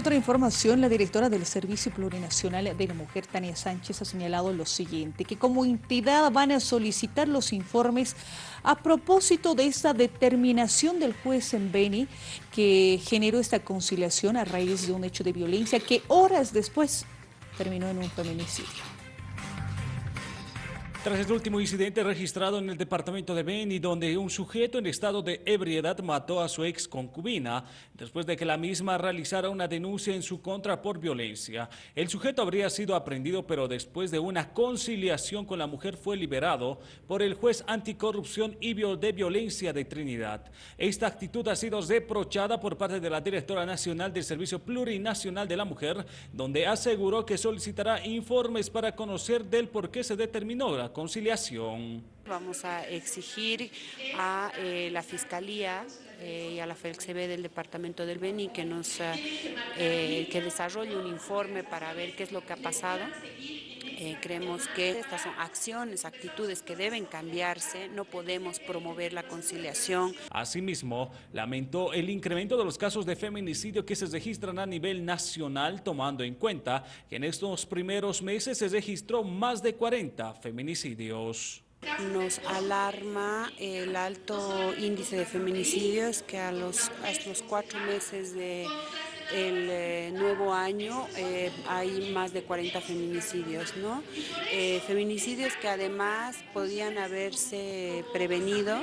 Otra información, la directora del Servicio Plurinacional de la Mujer, Tania Sánchez, ha señalado lo siguiente, que como entidad van a solicitar los informes a propósito de esta determinación del juez en Beni que generó esta conciliación a raíz de un hecho de violencia que horas después terminó en un feminicidio. Tras el último incidente registrado en el departamento de Beni, donde un sujeto en estado de ebriedad mató a su ex concubina, después de que la misma realizara una denuncia en su contra por violencia. El sujeto habría sido aprendido, pero después de una conciliación con la mujer fue liberado por el juez anticorrupción y de violencia de Trinidad. Esta actitud ha sido reprochada por parte de la directora nacional del Servicio Plurinacional de la Mujer, donde aseguró que solicitará informes para conocer del por qué se determinó la conciliación. Vamos a exigir a eh, la Fiscalía eh, y a la FELCB del Departamento del Beni que, nos, eh, que desarrolle un informe para ver qué es lo que ha pasado. creemos que estas son acciones, actitudes que deben cambiarse, no podemos promover la conciliación. Asimismo, lamentó el incremento de los casos de feminicidio que se registran a nivel nacional, tomando en cuenta que en estos primeros meses se registró más de 40 feminicidios. Nos alarma el alto índice de feminicidios que a los, los cuatro meses del eh, nuevo año eh, hay más de 40 feminicidios, ¿no? Eh, feminicidios que además podían haberse prevenido